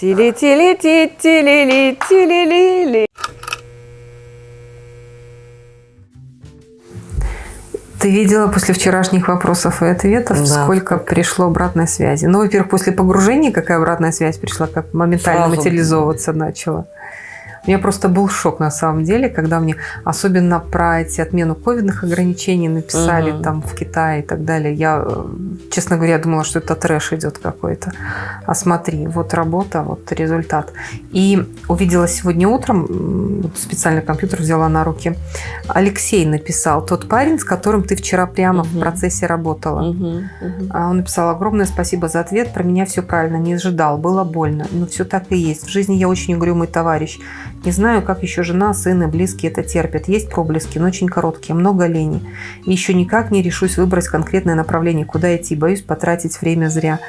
Тили-тили-ти, тили-ли, тили-ли-ли. Ты видела после вчерашних вопросов и ответов, Да. сколько пришло обратной связи? Ну, во-первых, после погружения какая обратная связь пришла, как моментально Сразу. материализовываться начала. У меня просто был шок на самом деле, когда мне, особенно про эти отмену ковидных ограничений написали Мгм. там в Китае и так далее. Я, э, честно говоря, думала, что это трэш идет какой-то. А смотри, вот работа, вот результат. И увидела сегодня утром, вот специально компьютер взяла на руки, Алексей написал, тот парень, с которым ты вчера прямо в Мгм. процессе работала. Мгм. А Он написал огромное спасибо за ответ. Про меня все правильно, не ожидал, было больно. Но все так и есть. В жизни я очень угрюмый товарищ. Не знаю, как еще жена, сын и близкие это терпят. Есть проблески, но очень короткие, много лени. И еще никак не решусь выбрать конкретное направление, куда идти. Боюсь потратить время зря.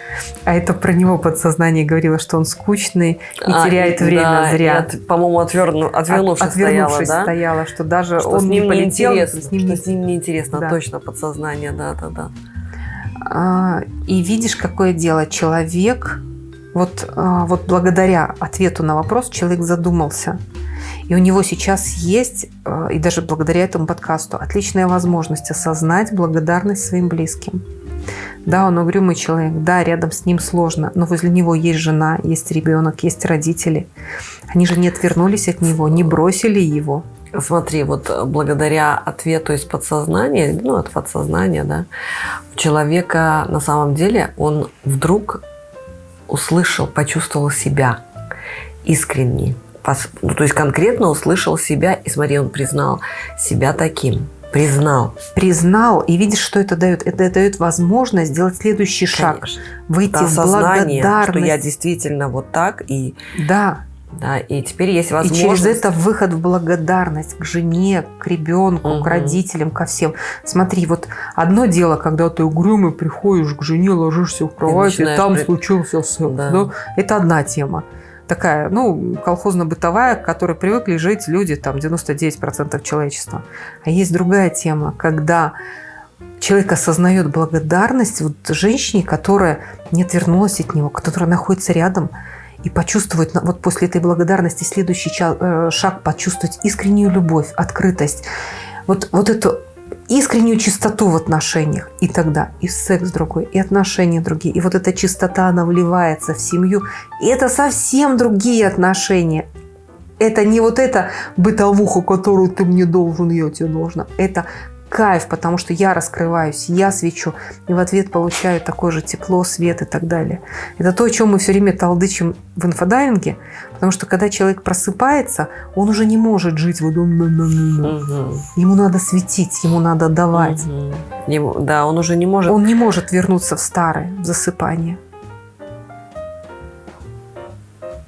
А это про него подсознание говорило, что он скучный и А, теряет и- время да, зря. от- По-моему, отверну, отвернувшись, От- отвернувшись стояла, да? стояла, что даже Что он с не ним полетел, неинтересно, с ним что не с ним неинтересно, Да. точно, подсознание, да-да-да. А, И видишь, какое дело. Человек, вот, а, вот благодаря ответу на вопрос, человек задумался. И у него сейчас есть, а, и даже благодаря этому подкасту, отличная возможность осознать благодарность своим близким. Да, он угрюмый человек, да, рядом с ним сложно, но возле него есть жена, есть ребенок, есть родители. Они же не отвернулись от него, не бросили его. Смотри, вот э, благодаря ответу из подсознания, ну, от подсознания, да, у человека на самом деле он вдруг услышал, почувствовал себя искренне. Ну, то есть конкретно услышал себя, и смотри, он признал себя таким. Признал. Признал, и видишь, что это дает? Это дает возможность сделать следующий шаг. Конечно. Выйти Это в осознание, что благодарность. я действительно вот так, и, Да, да, и теперь есть и возможность. через это выход в благодарность к жене, к ребенку, Мгм. к родителям, ко всем. Смотри, вот одно дело, когда ты угрюмый приходишь к жене, ложишься в кровать, и, начинаешь там при- случился секс. Да. да? Это одна тема. Такая, ну, колхозно-бытовая, к которой привыкли жить люди, там, 99% человечества. А есть другая тема, когда человек осознает благодарность вот женщине, которая не отвернулась от него, которая находится рядом, и почувствовать, вот после этой благодарности следующий э, шаг почувствовать искреннюю любовь, открытость, вот, вот эту искреннюю чистоту в отношениях. И тогда и секс другой, и отношения другие. И вот эта чистота, она вливается в семью. И это совсем другие отношения. Это не вот эта бытовуха, которую ты мне должен, я тебе должна. Это кайф, потому что я раскрываюсь, я свечу, и в ответ получаю такое же тепло, свет и так далее. Это то, о чем мы все время толдычим в инфодайвинге, потому что когда человек просыпается, он уже не может жить вот он, Мгм. ему надо светить, ему надо давать. Мгм. Ему- да, он уже не может. Он не может вернуться в старое, в засыпание.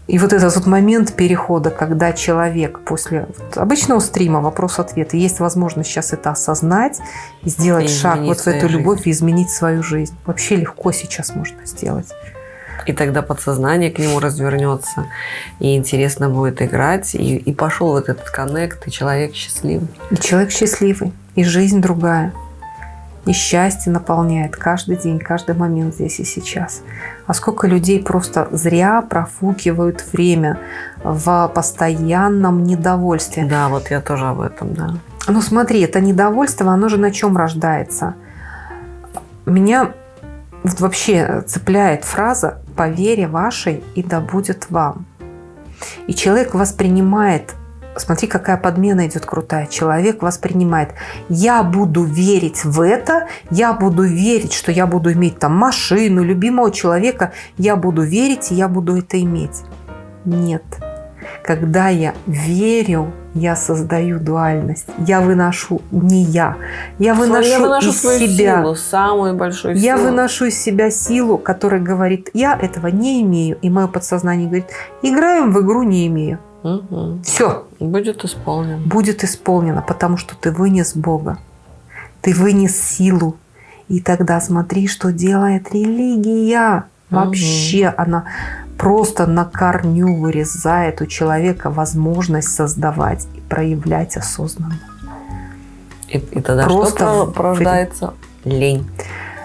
И вот этот вот момент перехода, когда человек после вот обычного стрима вопрос-ответ, есть возможность сейчас это осознать, и сделать И шаг вот в эту любовь жизнь. и изменить свою жизнь. Вообще легко сейчас можно сделать. И тогда подсознание к нему развернется, и интересно будет играть, и, и пошел вот этот коннект, и человек счастливый. И человек счастливый, и жизнь другая. И счастье наполняет каждый день, каждый момент здесь и сейчас. А сколько людей просто зря профукивают время в постоянном недовольстве. Да, вот я тоже об этом, да. Ну смотри, это недовольство, оно же на чем рождается? Меня вот вообще цепляет фраза «по вере вашей и да будет вам». И человек воспринимает, смотри, какая подмена идет крутая, человек воспринимает «я буду верить в это, я буду верить, что я буду иметь там машину, любимого человека, я буду верить, и я буду это иметь». Нет. Когда я верю, я создаю дуальность. Я выношу не я. Я выношу, я выношу из себя. силу, самую большую Я силу. выношу из себя силу, которая говорит, я этого не имею. И мое подсознание говорит, играем в игру не имею. Мгм. Все, Будет исполнен. будет исполнено, потому что ты вынес Бога. Ты вынес силу. И тогда смотри, что делает религия. Вообще она просто на корню вырезает у человека возможность создавать и проявлять осознанно. И, и тогда Просто что порождается? Лень.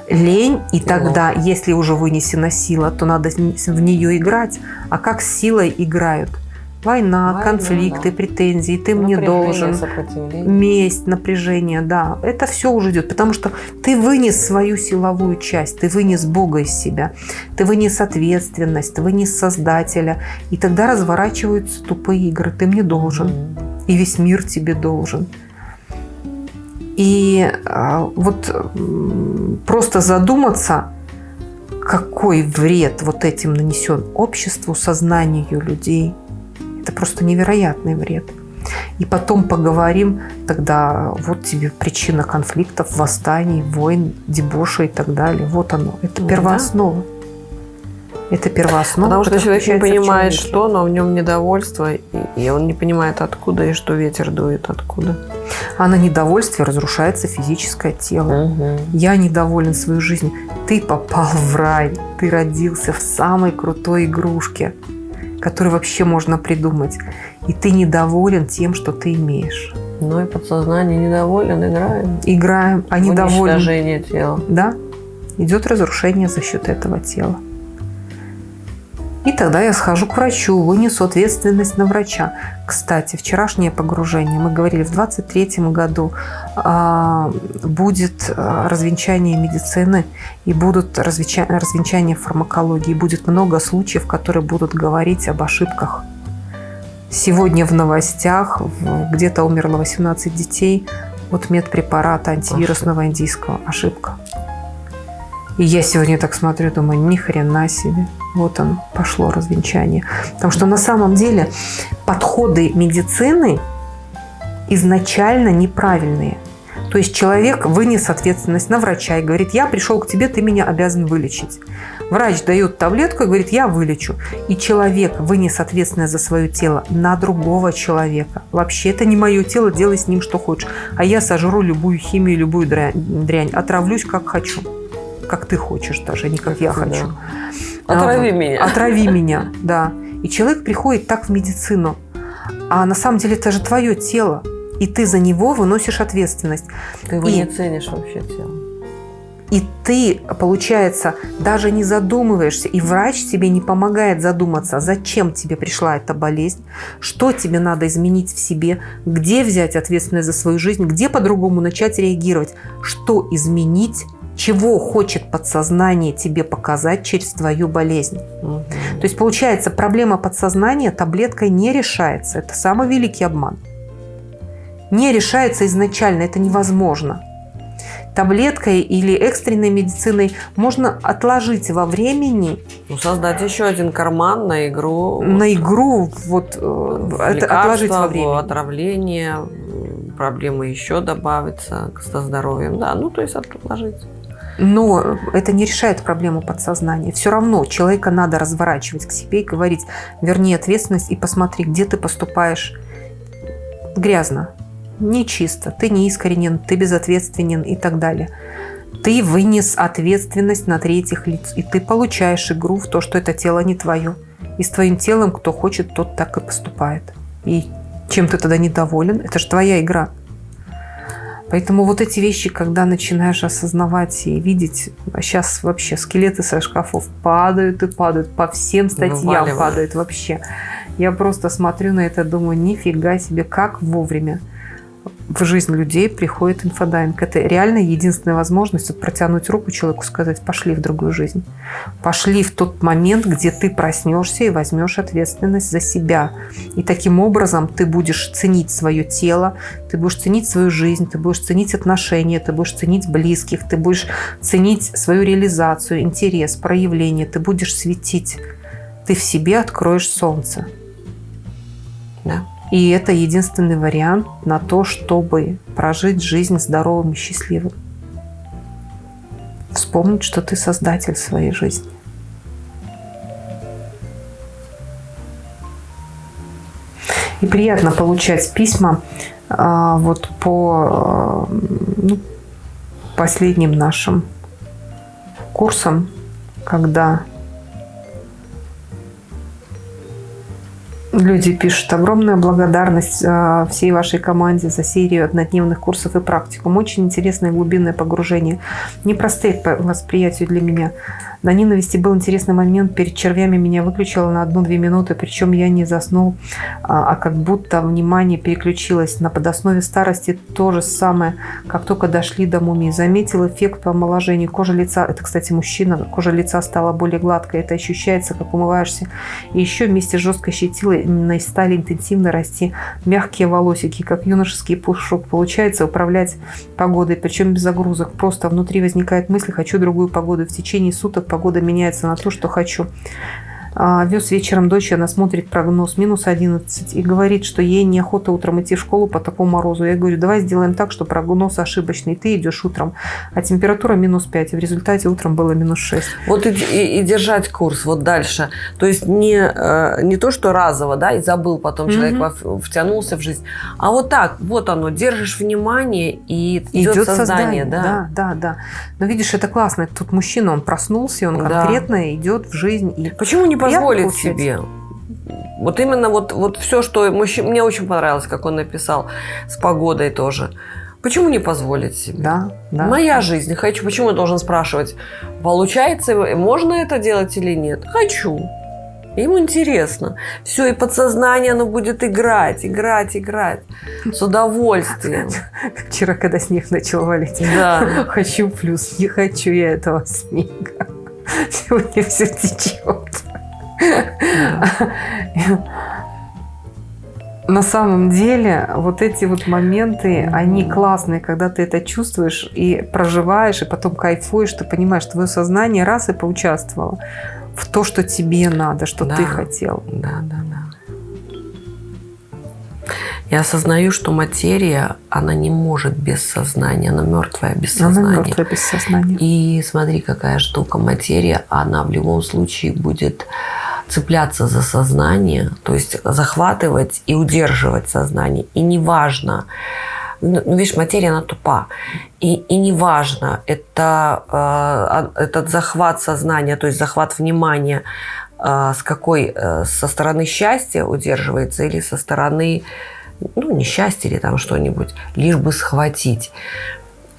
лень, и тогда, если уже вынесена сила, то надо в нее играть. А как с силой играют? Война, Война конфликты, да. претензии, ты мне должен, месть, напряжение, да, это все уже идет, потому что ты вынес свою силовую часть, ты вынес Бога из себя, ты вынес ответственность, ты вынес Создателя, и тогда разворачиваются тупые игры, ты мне должен, mm. и весь мир тебе должен. И а, вот просто задуматься, какой вред вот этим нанесен обществу, сознанию людей. Это просто невероятный вред. И потом поговорим, тогда вот тебе причина конфликтов, восстаний, войн, дебоша и так далее. Вот оно. Это первооснова. Да. Это первооснова. Потому что человек не понимает, что, но в нем недовольство, и он не понимает, откуда и что ветер дует, откуда. А на недовольстве разрушается физическое тело. Угу. Я недоволен своей жизнью. Ты попал в рай. Ты родился в самой крутой игрушке, которую вообще можно придумать. И ты недоволен тем, что ты имеешь. Ну и подсознание недоволен, играем. Играем, а недоволен. Уничтожение тела. Да. Идет разрушение за счет этого тела. И тогда я схожу к врачу, вынесу ответственность на врача. Кстати, вчерашнее погружение, мы говорили, в 23 году э, будет развенчание медицины и будут развенчания, развенчания фармакологии. Будет много случаев, которые будут говорить об ошибках. Сегодня в новостях где-то умерло 18 детей от медпрепарата антивирусного индийского. Ошибка. И я сегодня так смотрю, думаю, ни хрена себе. Вот он, пошло развенчание. Потому что на самом деле подходы медицины изначально неправильные. То есть человек вынес ответственность на врача и говорит, я пришел к тебе, ты меня обязан вылечить. Врач дает таблетку и говорит, я вылечу. И человек вынес ответственность за свое тело на другого человека. Вообще, это не мое тело, делай с ним что хочешь. А я сожру любую химию, любую дрянь, отравлюсь как хочу как ты хочешь даже, а не как я хочу. Да. Отрави а, меня. Отрави меня, да. И человек приходит так в медицину. А на самом деле это же твое тело. И ты за него выносишь ответственность. Ты его и... не ценишь вообще тело. И ты, получается, даже не задумываешься, и врач тебе не помогает задуматься, зачем тебе пришла эта болезнь, что тебе надо изменить в себе, где взять ответственность за свою жизнь, где по-другому начать реагировать, что изменить, чего хочет подсознание тебе показать через твою болезнь. Угу. То есть получается, проблема подсознания таблеткой не решается. Это самый великий обман. Не решается изначально, это невозможно. Таблеткой или экстренной медициной можно отложить во времени. Ну, создать еще один карман на игру. На игру, вот, э, это отложить во времени. отравление, проблемы еще добавятся со здоровьем. Да, ну, то есть отложить. Но это не решает проблему подсознания. Все равно человека надо разворачивать к себе и говорить, верни ответственность и посмотри, где ты поступаешь грязно, нечисто, ты не искренен, ты безответственен и так далее. Ты вынес ответственность на третьих лиц, и ты получаешь игру в то, что это тело не твое. И с твоим телом кто хочет, тот так и поступает. И чем ты тогда недоволен, это же твоя игра. Поэтому вот эти вещи, когда начинаешь осознавать и видеть, а сейчас вообще скелеты со шкафов падают и падают, по всем статьям Вываливают. падают вообще. Я просто смотрю на это, думаю, нифига себе, как вовремя в жизнь людей приходит инфодайвинг. Это реально единственная возможность протянуть руку человеку, сказать, пошли в другую жизнь. Пошли в тот момент, где ты проснешься и возьмешь ответственность за себя. И таким образом ты будешь ценить свое тело, ты будешь ценить свою жизнь, ты будешь ценить отношения, ты будешь ценить близких, ты будешь ценить свою реализацию, интерес, проявление, ты будешь светить. Ты в себе откроешь солнце. Да. И это единственный вариант на то, чтобы прожить жизнь здоровым и счастливым. Вспомнить, что ты создатель своей жизни. И приятно получать письма а, вот по а, ну, последним нашим курсам, когда Люди пишут, огромная благодарность э, всей вашей команде за серию однодневных курсов и практикум. Очень интересное глубинное погружение. Непростые по восприятию для меня. На ненависти был интересный момент. Перед червями меня выключило на одну-две минуты, причем я не заснул, а, а как будто внимание переключилось. На подоснове старости то же самое, как только дошли до мумии. Заметил эффект по омоложению. Кожа лица, это, кстати, мужчина, кожа лица стала более гладкой. Это ощущается, как умываешься. И еще вместе с жесткой щетилой стали интенсивно расти мягкие волосики, как юношеский пушок. Получается управлять погодой, причем без загрузок. Просто внутри возникает мысль, хочу другую погоду. В течение суток погода меняется на то, что хочу. А, Вез вечером дочь, она смотрит прогноз минус 11 и говорит, что ей неохота утром идти в школу по такому морозу. Я говорю, давай сделаем так, что прогноз ошибочный. Ты идешь утром, а температура минус 5. И в результате утром было минус 6. Вот и, и, и держать курс вот дальше. То есть не, э, не то, что разово, да, и забыл, потом человек угу. втянулся в жизнь, а вот так, вот оно, держишь внимание и идет, идет создание. создание да? да, да, да. Но видишь, это классно. Тут мужчина, он проснулся, он конкретно да. идет в жизнь. И... Почему не позволить себе. Вот именно вот, вот все, что мужчина, мне очень понравилось, как он написал, с погодой тоже. Почему не позволить себе? Да, да. Моя жизнь. Хочу. Почему я должен спрашивать, получается, можно это делать или нет? Хочу. Ему интересно. Все, и подсознание оно будет играть, играть, играть. С удовольствием. Вчера, когда снег начал валить. Да. Хочу плюс. Не хочу я этого снега. Сегодня все течет. На самом деле, вот эти вот моменты, они классные, когда ты это чувствуешь и проживаешь, и потом кайфуешь, ты понимаешь, твое сознание раз и поучаствовало в то, что тебе надо, что да, ты хотел. Да, да, да. Я осознаю, что материя, она не может без сознания, она мертвая без сознания. Она мертвая без сознания. И смотри, какая штука. Материя, она в любом случае будет цепляться за сознание, то есть захватывать и удерживать сознание. И неважно, ну, ну видишь, материя, она тупа. И, и неважно, это, э, этот захват сознания, то есть захват внимания, э, с какой, э, со стороны счастья удерживается или со стороны ну, несчастье или там что-нибудь, лишь бы схватить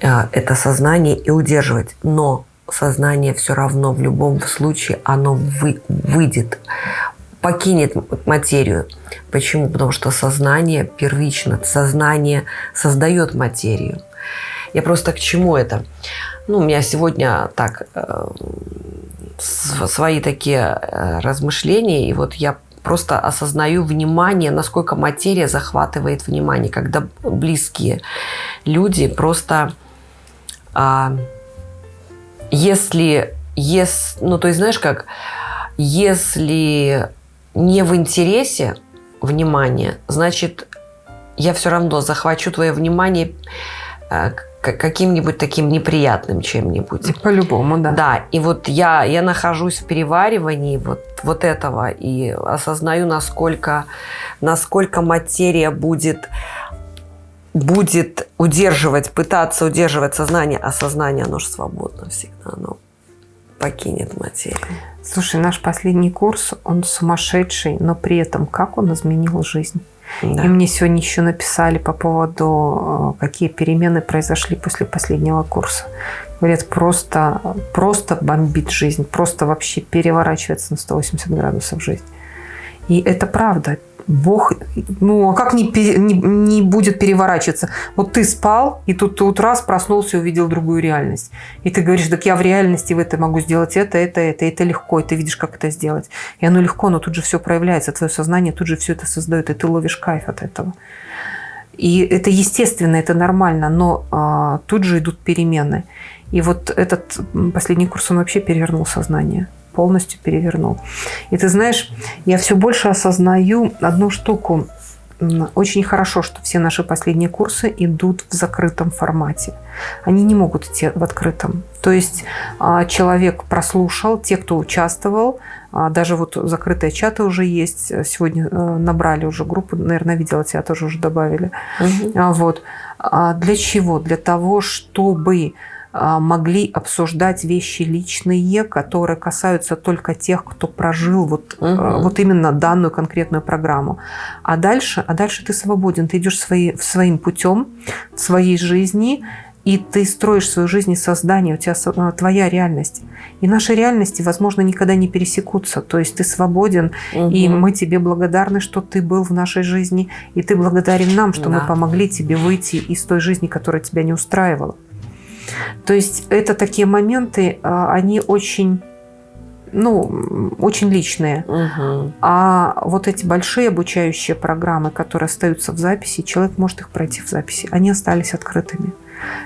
э, это сознание и удерживать. Но сознание все равно в любом случае оно вы, выйдет, покинет материю. Почему? Потому что сознание первично, сознание создает материю. Я просто к чему это? Ну, у меня сегодня так э, свои такие э, размышления, и вот я просто осознаю внимание, насколько материя захватывает внимание, когда близкие люди просто, а, если, если, ну то есть знаешь как, если не в интересе внимание, значит я все равно захвачу твое внимание а, каким-нибудь таким неприятным чем-нибудь. По-любому, да. Да, и вот я, я нахожусь в переваривании вот, вот этого и осознаю, насколько, насколько материя будет, будет удерживать, пытаться удерживать сознание, а сознание, оно же свободно всегда, оно покинет материю. Слушай, наш последний курс, он сумасшедший, но при этом как он изменил жизнь? Да. И мне сегодня еще написали по поводу, э, какие перемены произошли после последнего курса. Говорят, просто, просто бомбит жизнь, просто вообще переворачивается на 180 градусов жизнь. И это правда. Бог, ну а как не, не, не будет переворачиваться? Вот ты спал, и тут, тут раз проснулся и увидел другую реальность. И ты говоришь, так я в реальности в этой могу сделать это, это, это, это легко, и ты видишь, как это сделать. И оно легко, но тут же все проявляется, твое сознание тут же все это создает, и ты ловишь кайф от этого. И это естественно, это нормально, но а, тут же идут перемены. И вот этот последний курс, он вообще перевернул сознание полностью перевернул. И ты знаешь, я все больше осознаю одну штуку. Очень хорошо, что все наши последние курсы идут в закрытом формате. Они не могут идти в открытом. То есть а, человек прослушал, те, кто участвовал, а, даже вот закрытые чаты уже есть. Сегодня э, набрали уже группу, наверное, видела тебя тоже уже добавили. Угу. Вот. Для чего? Для того, чтобы могли обсуждать вещи личные, которые касаются только тех, кто прожил вот, угу. вот именно данную конкретную программу. А дальше, а дальше ты свободен, ты идешь свои, своим путем в своей жизни, и ты строишь свою жизнь из создания, у тебя э, твоя реальность. И наши реальности, возможно, никогда не пересекутся. То есть ты свободен, угу. и мы тебе благодарны, что ты был в нашей жизни, и ты благодарен нам, что да. мы помогли тебе выйти из той жизни, которая тебя не устраивала. То есть это такие моменты, а, они очень ну, очень личные. Угу. А вот эти большие обучающие программы, которые остаются в записи, человек может их пройти в записи, они остались открытыми.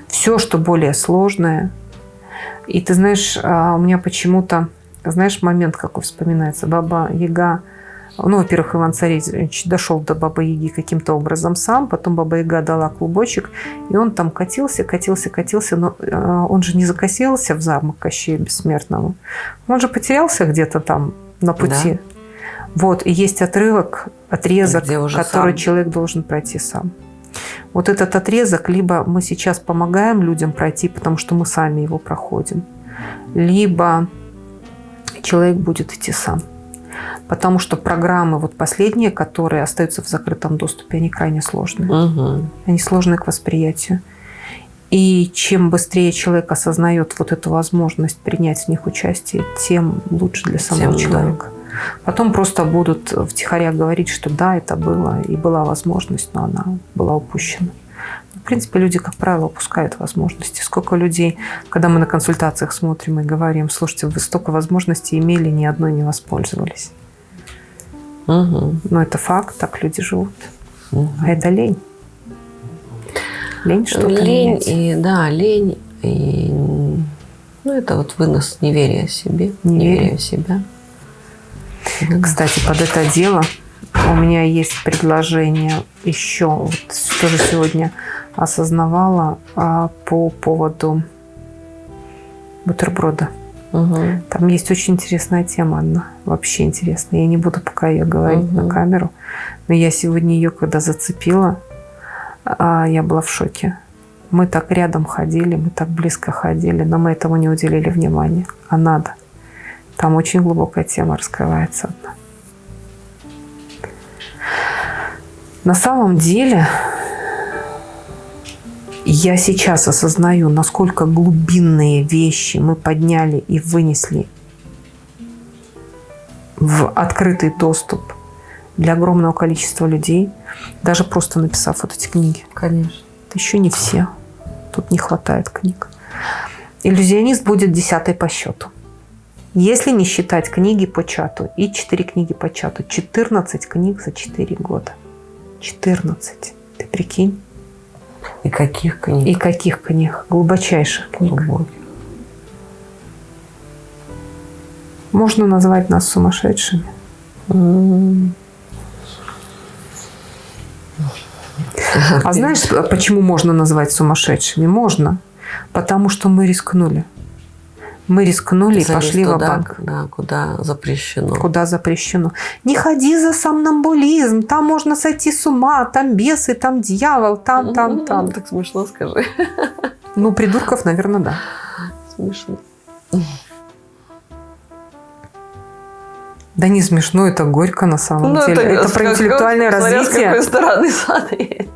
Все, что более сложное. И ты знаешь, а, у меня почему-то, знаешь, момент какой вспоминается. Баба Яга, ну, во-первых, Иван Царевич дошел до Бабы Яги каким-то образом сам, потом Баба Яга дала клубочек, и он там катился, катился, катился, но а, он же не закосился в замок Кощея Бессмертного. Он же потерялся где-то там на пути. Да. Вот, и есть отрывок, отрезок, который сам. человек должен пройти сам. Вот этот отрезок, либо мы сейчас помогаем людям пройти, потому что мы сами его проходим, либо человек будет идти сам. Потому что программы, вот последние, которые остаются в закрытом доступе, они крайне сложные. Угу. Они сложные к восприятию. И чем быстрее человек осознает вот эту возможность принять в них участие, тем лучше для самого тем, человека. Да. Потом просто будут втихаря говорить, что да, это было, и была возможность, но она была упущена. В принципе, люди, как правило, упускают возможности. Сколько людей, когда мы на консультациях смотрим и говорим, слушайте, вы столько возможностей имели, ни одной не воспользовались. Угу. Но это факт, так люди живут. Угу. А это лень. Лень что-то Лень, менять. и, да, лень. И, ну, это вот вынос неверия себе, неверия, неверия в себя. Кстати, под это дело у меня есть предложение еще, вот тоже сегодня осознавала а, по поводу бутерброда. Угу. Там есть очень интересная тема, Анна. Вообще интересная. Я не буду пока ее говорить угу. на камеру. Но я сегодня ее, когда зацепила, а, я была в шоке. Мы так рядом ходили, мы так близко ходили, но мы этому не уделили внимания. А надо. Там очень глубокая тема раскрывается. На самом деле, я сейчас осознаю, насколько глубинные вещи мы подняли и вынесли в открытый доступ для огромного количества людей, даже просто написав вот эти книги. Конечно. Это еще не все. Тут не хватает книг. Иллюзионист будет десятой по счету. Если не считать книги по чату и 4 книги по чату, 14 книг за 4 года. 14. Ты прикинь? И каких книг? И каких книг? Глубочайших книг. Глубоких. Можно назвать нас сумасшедшими. А знаешь, почему можно назвать сумасшедшими? Можно. Потому что мы рискнули. Мы рискнули и пошли в банк Да, куда запрещено. Куда запрещено. Не ходи за сомнамбулизм, там можно сойти с ума, там бесы, там дьявол, там, там, там. Так смешно скажи. Ну, придурков, наверное, да. Смешно. Да не смешно, это горько на самом ну, деле. Это, это про интеллектуальное развитие. Смотря с какой стороны смотреть.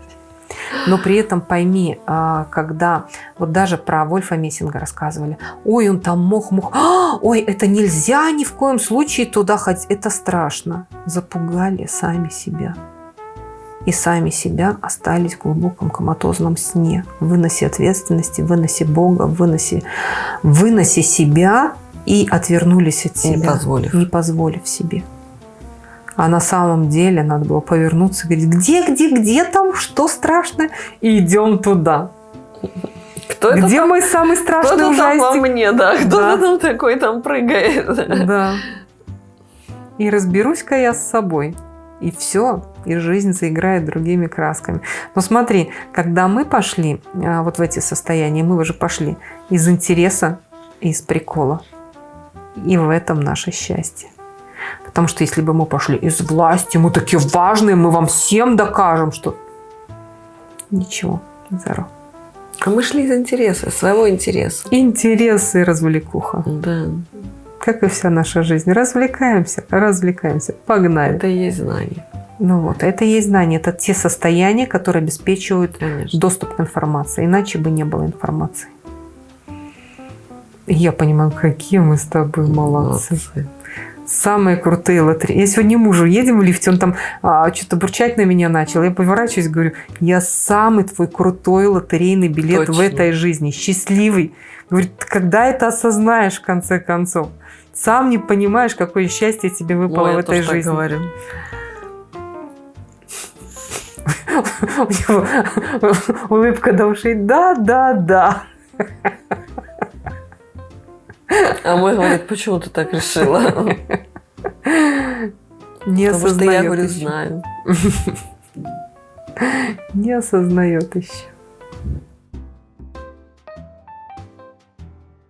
Но при этом пойми, а, когда вот даже про Вольфа Мессинга рассказывали, ой, он там мог, мог, а, ой, это нельзя ни в коем случае туда ходить, это страшно. Запугали сами себя. И сами себя остались в глубоком коматозном сне, в выносе ответственности, в выносе Бога, в выносе, в выносе себя и отвернулись от себя, не позволив, не позволив себе. А на самом деле надо было повернуться и говорить, где, где, где там, что страшно, и идем туда. Кто Где это мой самый страшный кто ужастик? Там во мне, да. Кто-то да. там такой там прыгает. Да. И разберусь-ка я с собой. И все, и жизнь заиграет другими красками. Но смотри, когда мы пошли а, вот в эти состояния, мы уже пошли из интереса и из прикола. И в этом наше счастье. Потому что если бы мы пошли из власти, мы такие важные, мы вам всем докажем, что... Ничего, zero. А мы шли из интереса, своего интереса. Интересы и развлекуха. Да. Как и вся наша жизнь. Развлекаемся, развлекаемся. Погнали. Это и есть знание. Ну вот, это и есть знание. Это те состояния, которые обеспечивают Конечно. доступ к информации. Иначе бы не было информации. Я понимаю, какие мы с тобой молодцы. Молодцы. Самые крутые лотереи. Я сегодня мужу едем в лифте, он там а, что-то бурчать на меня начал. Я поворачиваюсь, говорю, я самый твой крутой лотерейный билет в Точно. этой жизни. Счастливый. Говорит, «Ты когда это осознаешь в конце концов? Сам не понимаешь, какое счастье тебе выпало Ой, в этой жизни. говорю. У него улыбка до ушей. Да, да, да. А мой говорит, почему ты так решила? Не Потому что я осознает говорю, еще. знаю. Не осознает еще.